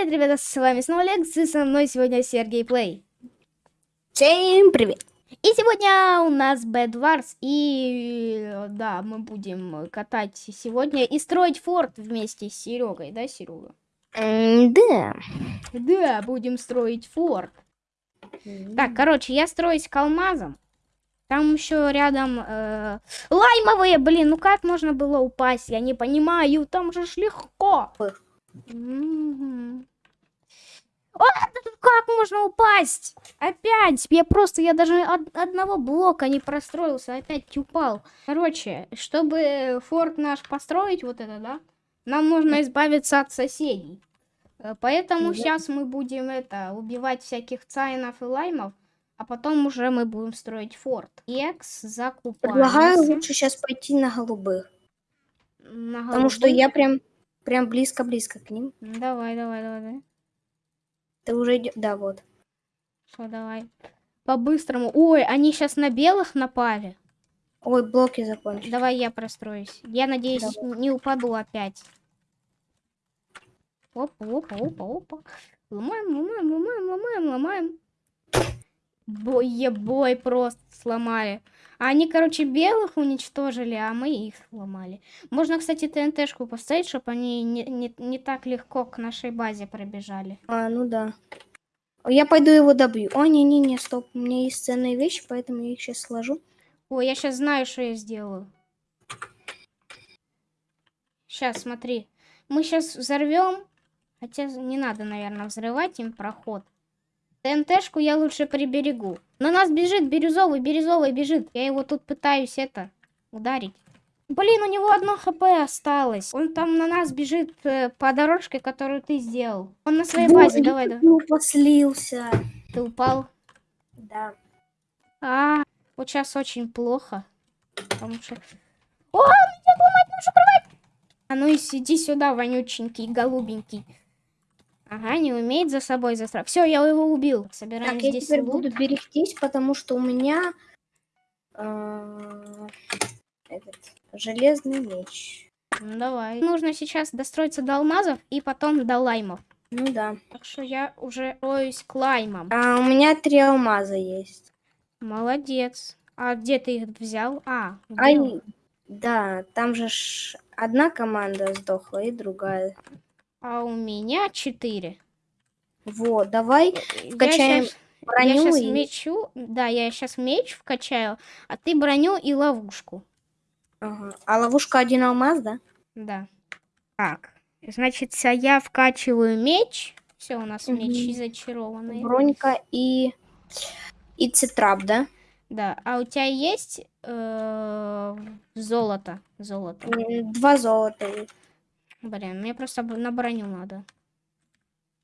привет, ребята, с вами снова Лекс, и со мной сегодня Сергей Плей. Всем привет! И сегодня у нас Bad Wars, и да, мы будем катать сегодня и строить форт вместе с Серегой, да, Серега? М, Да. Да, будем строить форт. Так, короче, я строюсь к алмазам. Там еще рядом э, лаймовые, блин, ну как можно было упасть? Я не понимаю, там же ж легко. Мгм. О, тут как можно упасть? Опять, я просто, я даже од- одного блока не простроился, опять упал. Короче, чтобы форт наш построить, вот это, да, нам нужно избавиться от соседей. Э, Поэтому Да. сейчас мы будем это убивать всяких цайнов и лаймов, а потом уже мы будем строить форт. Экс Предлагаю закупаемся. лучше сейчас пойти на голубых. на Потому что голубых. я прям прям близко-близко к ним. Давай, давай, давай, давай. Ты уже идешь. Да, вот. Что, давай. По-быстрому. Ой, они сейчас на белых напали. Ой, блоки закончились. Давай я простроюсь. Я надеюсь, не упаду опять. Опа, опа, опа, опа. Ломаем, ломаем, ломаем, ломаем, ломаем. Бой, бой просто сломали. А они, короче, белых уничтожили, а мы их сломали. Можно, кстати, ТНТшку поставить, чтобы они не, не, не так легко к нашей базе пробежали. А, ну да. Я пойду его добью. О, не-не-не, стоп. У меня есть ценные вещи, поэтому я их сейчас сложу. Ой, я сейчас знаю, что я сделаю. Сейчас, смотри. Мы сейчас взорвем. Хотя не надо, наверное, взрывать им проход. ТНТшку я лучше приберегу. На нас бежит бирюзовый, бирюзовый бежит. Я его тут пытаюсь это ударить. Блин, у него одно хп осталось. Он там на нас бежит э, по дорожке, которую ты сделал. Он на своей базе, Вот, давай, давай. Ну, послился. Ты упал. Да. А, вот сейчас очень плохо. Потому что... О, меня ломать порвать! А ну и сиди сюда, вонюченький, голубенький. Ага, не умеет за собой застрах. Все, я его убил. Собираем Так, я здесь теперь лут. буду берегтись, потому что у меня э, этот железный меч. Ну, давай. Нужно сейчас достроиться до алмазов и потом до лаймов. Ну да. Так что я уже строюсь к лаймам. А, у меня три алмаза есть. Молодец. А где ты их взял? А, вбил. да, там же одна команда сдохла и другая. А у меня четыре. Вот, давай Я вкачаем Я броню сейчас и... мечу, да, я сейчас меч вкачаю, а ты броню и ловушку. Ага. А ловушка один алмаз, да? Да. Так, значит, я вкачиваю меч. Все, у нас мечи Мгм. зачарованные. Бронька и... И цитрап, да? Да, а у тебя есть э, золото? Золото. Два золота. есть. Блин, мне просто на броню надо.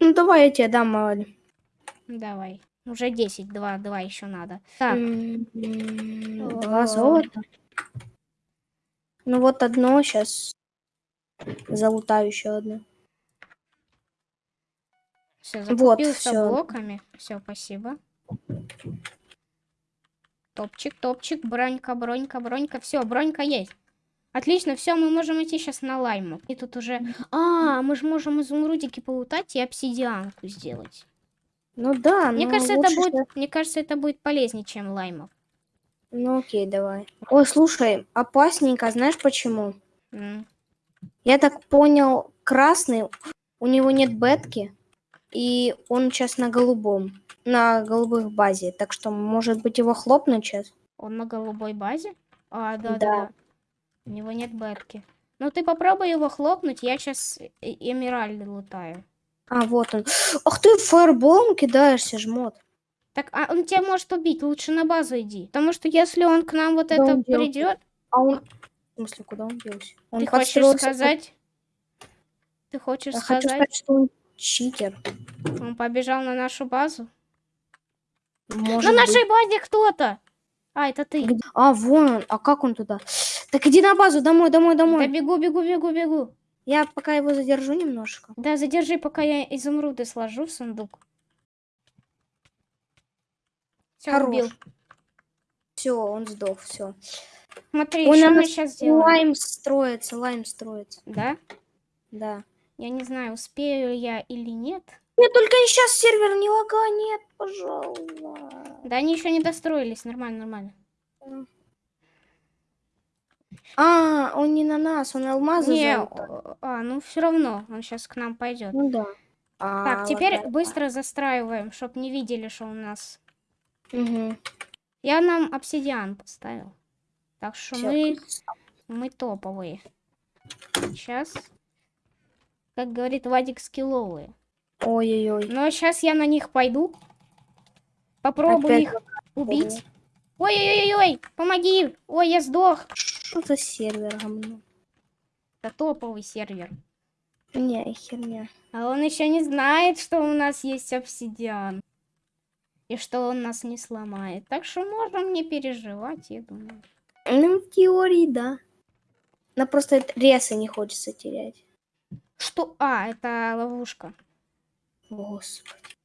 Ну, давай я тебе дам, мало ли. Давай. Уже 10, два, два еще надо. Так. Два золота. Ну, вот одно сейчас. Залутаю еще одно. все, вот, закупился всё. блоками. Все, спасибо. Топчик, топчик, бронька, бронька, бронька. Все, бронька есть. Отлично, все, мы можем идти сейчас на лайму. И тут уже... А, мы же можем изумрудики полутать и обсидианку сделать. Ну да, Мне но кажется, это будет, щас- мне кажется, это будет полезнее, чем лаймов. Ну окей, давай. Ой, слушай, опасненько, знаешь почему? М. Я так понял, красный, у него нет бетки, и он сейчас на голубом, на голубых базе. Так что, может быть, его хлопнуть сейчас? Он на голубой базе? А, да, да, Да. У него нет бетки. Ну ты попробуй его хлопнуть, я сейчас эмеральды лутаю. А, вот он. Ах ты, фаерболом кидаешься, жмот. Так, а он тебя может убить, лучше на базу иди. Потому что если он к нам вот Да это придет, А он... В смысле, куда он делся? Он ты хочешь сказать... Ты хочешь Я хочу сказать, сказать, что он читер. он побежал на нашу базу? Может на быть. нашей базе кто-то! А, это ты. А, вон он. А как он туда? Так иди на базу, домой, домой, Да домой. бегу, бегу, бегу, бегу. Я пока его задержу немножко. Да, задержи, пока я изумруды сложу в сундук. Все, Хорош. убил. Все, он сдох, все. Смотри, Он что мы сейчас сделаем? Лайм строится, лайм строится. Да? Да. Я не знаю, успею я или нет. Нет, только сейчас сервер не лаганет, пожалуйста. Да они еще не достроились. Нормально, нормально. А, он не на нас, он алмазы Не, золото. а, ну все равно, он сейчас к нам пойдет. Ну да. А, Так, теперь ладно. быстро застраиваем, чтоб не видели, что у нас. Мгм. Я нам обсидиан поставил. Так что Всё, мы, мы топовые. Сейчас, как говорит Вадик, скилловые. Ой-ой-ой. Но сейчас я на них пойду. Попробую Опять их убить. Ой-ой-ой-ой, помоги! Ой, я сдох. Что за сервер говно? Это топовый сервер. Не, херня. А он еще не знает, что у нас есть обсидиан. И что он нас не сломает. Так что можем не переживать, я думаю. Ну, в теории, да. Но просто ресы не хочется терять. Что? А, это ловушка. Господи.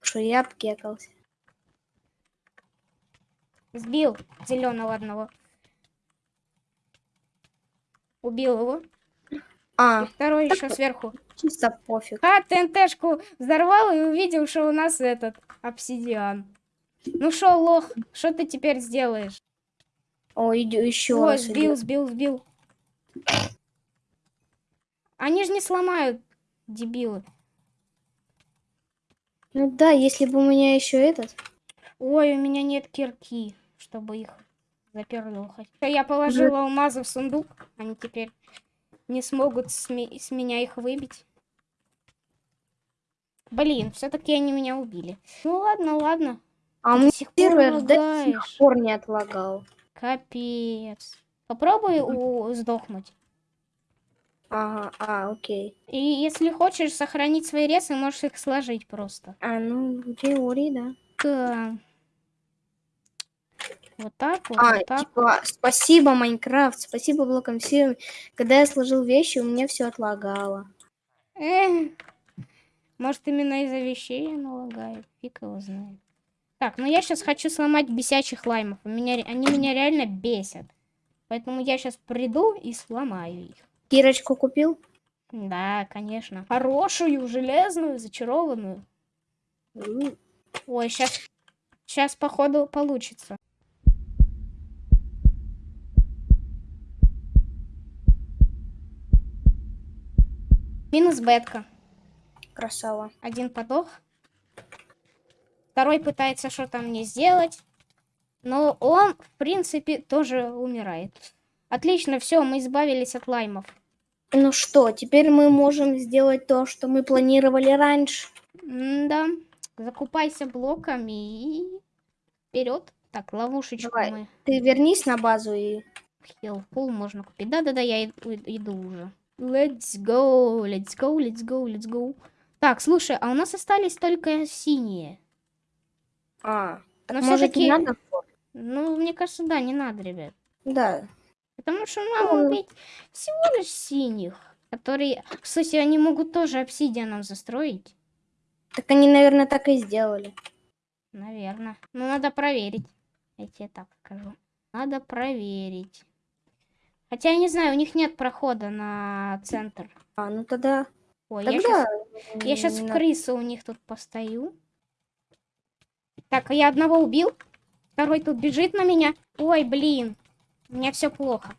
Что я обкекался. Сбил зеленого одного. Убил его. И А, второй так еще сверху. чисто пофиг. А, ТНТшку взорвал и увидел, что у нас этот обсидиан. Ну шо, лох, что ты теперь сделаешь? О, иди, еще Ой, раз. сбил, идет. сбил, сбил. Они же не сломают, дебилы. Ну да, если бы у меня еще этот. Ой, у меня нет кирки, чтобы их заперлухать. Я положила алмазы в сундук, они теперь не смогут с, с меня их выбить. Блин, все-таки они меня убили. Ну ладно, ладно. А Ты до сих пор сервер до сих пор не отлагал. Капец. Попробуй у- сдохнуть. Ага, а, окей. И если хочешь сохранить свои ресы, можешь их сложить просто. А, ну, в теории, да. Да. Вот так вот, А, вот так. типа, спасибо, Майнкрафт, спасибо блокам всем. Когда я сложил вещи, у меня все отлагало. Эх. Может, именно из-за вещей оно лагает. Фиг его знает. Так, ну я сейчас хочу сломать бесячих лаймов. У Меня, они меня реально бесят. Поэтому я сейчас приду и сломаю их. Кирочку купил? Да, конечно. Хорошую, железную, зачарованную. Ой, сейчас, сейчас походу получится. Минус бетка. Красава. Один подох. Второй пытается что-то мне сделать. Но он, в принципе, тоже умирает. Отлично, все, мы избавились от лаймов. Ну что, теперь мы можем сделать то, что мы планировали раньше. Да, закупайся блоками и вперед. Так, ловушечку Давай. мы. Ты вернись на базу и... Хилфул можно купить. Да-да-да, я иду уже. Let's go, let's go, let's go, let's go. Так, слушай, а у нас остались только синие. А, Но может и надо? Ну, мне кажется, да, не надо, ребят. Да. Потому что нам Ну. убить всего лишь синих, которые... Кстати, они могут тоже обсидианом застроить. Так они, наверное, так и сделали. Наверное. Но надо проверить. Я тебе так скажу. Надо проверить. Хотя я не знаю, у них нет прохода на центр. А, ну тогда... Ой, я Тогда... я не в крысу у них тут постою. Так, а я одного убил. Второй тут бежит на меня. Ой, блин. У меня все плохо.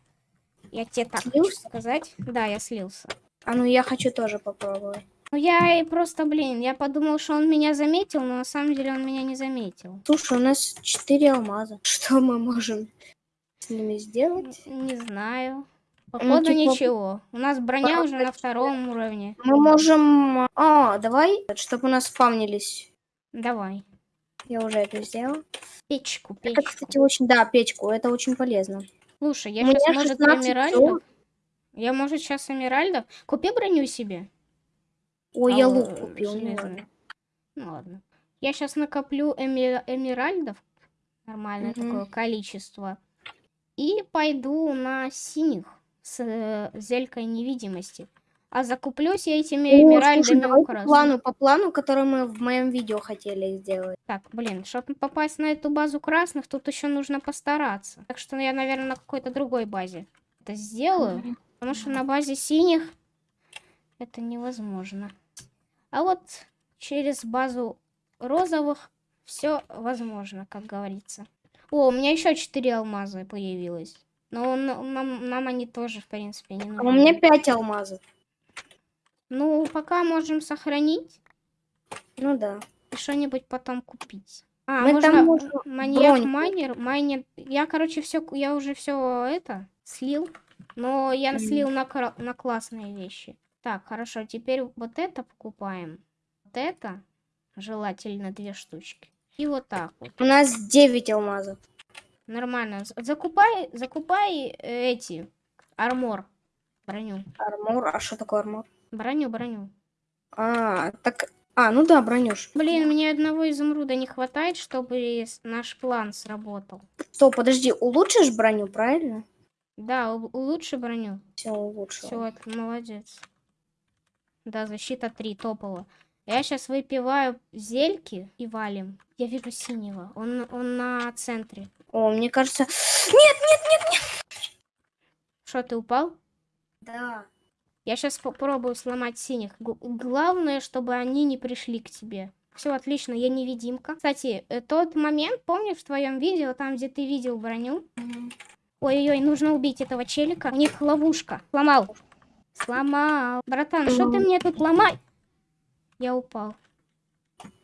Я тебе так хочу Слился? сказать. Да, я слился. А ну я хочу тоже попробовать. Ну я и просто, блин, я подумал, что он меня заметил, но на самом деле он меня не заметил. Слушай, у нас четыре алмаза. Что мы можем с ними сделать? Не знаю. Походу типа, ничего. У нас броня пора уже на втором уровне. Мы можем... А, давай, чтобы у нас спавнились. Давай. Я уже это сделал. Печку, Это, печку. кстати, очень... Да, печку, это очень полезно. Слушай, я сейчас, может, 16 эмеральдов? золота. Я, может, сейчас эмеральдов? Купи броню себе. Ой, А, я лук купил. ну ладно. Ну ладно. Я сейчас накоплю эми- эмеральдов. Нормальное Мгм. такое количество. И пойду на синих с э, зелькой невидимости. А закуплюсь я этими О, слушай, у по плану, по плану, который мы в моем видео хотели сделать. Так, блин, чтобы попасть на эту базу красных, тут еще нужно постараться. Так что я, наверное, на какой-то другой базе это сделаю. Потому что на базе синих Это невозможно. А вот через базу розовых все возможно, как говорится. О, у меня еще четыре алмаза появилось. Но нам, нам они тоже, в принципе, не А нужны. у меня пять алмазов. Ну, пока можем сохранить Ну да. и что-нибудь потом купить. А, Мы можно там можно маньяк майнер, майнер. Я, короче, все, я уже все это слил, но я Мгм. слил на, на классные вещи. Так, хорошо, теперь вот это покупаем. Вот это, желательно две штучки. И вот так вот. У нас 9 алмазов. Нормально. Закупай, закупай э, эти армор, броню, Армор. А что такое армор? броню, броню. А, так... А, ну да, бронюш. Блин, мне одного изумруда не хватает, чтобы наш план сработал. Стоп, подожди, улучшишь броню, правильно? Да, улучши броню. Все, улучшил. Все, молодец. Да, защита 3, топово. Я сейчас выпиваю зельки и валим. Я вижу синего. Он, он на центре. О, мне кажется... Нет, нет, нет! Что, ты упал? Да. Я сейчас попробую сломать синих. Г- главное, чтобы они не пришли к тебе. Все отлично, я невидимка. Кстати, э, тот момент, помнишь в твоем видео, там, где ты видел броню? Ой-ой-ой, нужно убить этого челика. У них ловушка. Сломал. Сломал. Братан, что ты мне тут ломай? Я упал.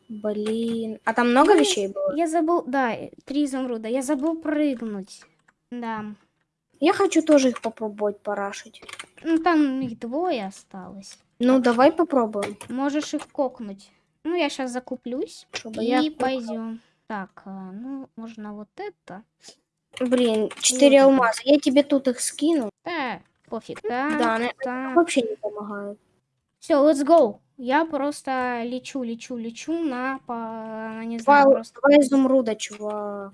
Блин. А там много Ну, вещей было? Я забыл, да, три изумруда. Я забыл прыгнуть. Да. Я хочу тоже их попробовать парашить. Ну, там их двое осталось. Ну, давай попробуем, Можешь их кокнуть. Ну, я сейчас закуплюсь. чтобы И пойдем. Так, а, ну, можно вот это. Блин, 4 Вот это. алмаза. Я тебе тут их скину. Да, пофиг. Да, они так. вообще не помогают. Все, let's go. Я просто лечу, лечу, лечу на, по, на не Два, знаю, просто два изумруда, чувак.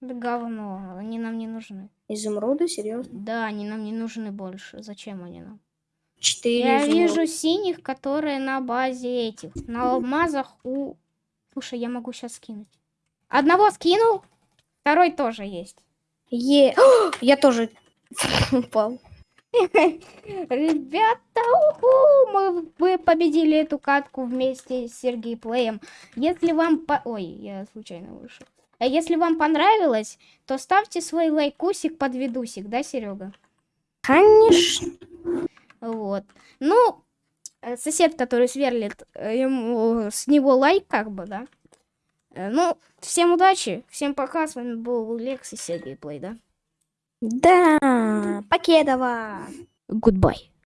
да говно. Они нам не нужны. Изумруды? Серьезно? Да, они нам не нужны больше. Зачем они нам? 4 Я изумруда. вижу синих, которые на базе этих. На алмазах у... Слушай, я могу сейчас скинуть. Одного скинул, второй тоже есть. Е... О, я тоже упал. Ребята, уху, мы вы победили эту катку вместе с Сергей Плеем. Если вам... По... Ой, я случайно вышел. А если вам понравилось, то ставьте свой лайкусик под видусик, да, Серега? Конечно. Вот. Ну, э, сосед, который сверлит, э, ему с него лайк, как бы, да. Э, Ну, всем удачи, всем пока, с вами был Лекс и Сергей Плей, да. Да, Покедова. Goodbye.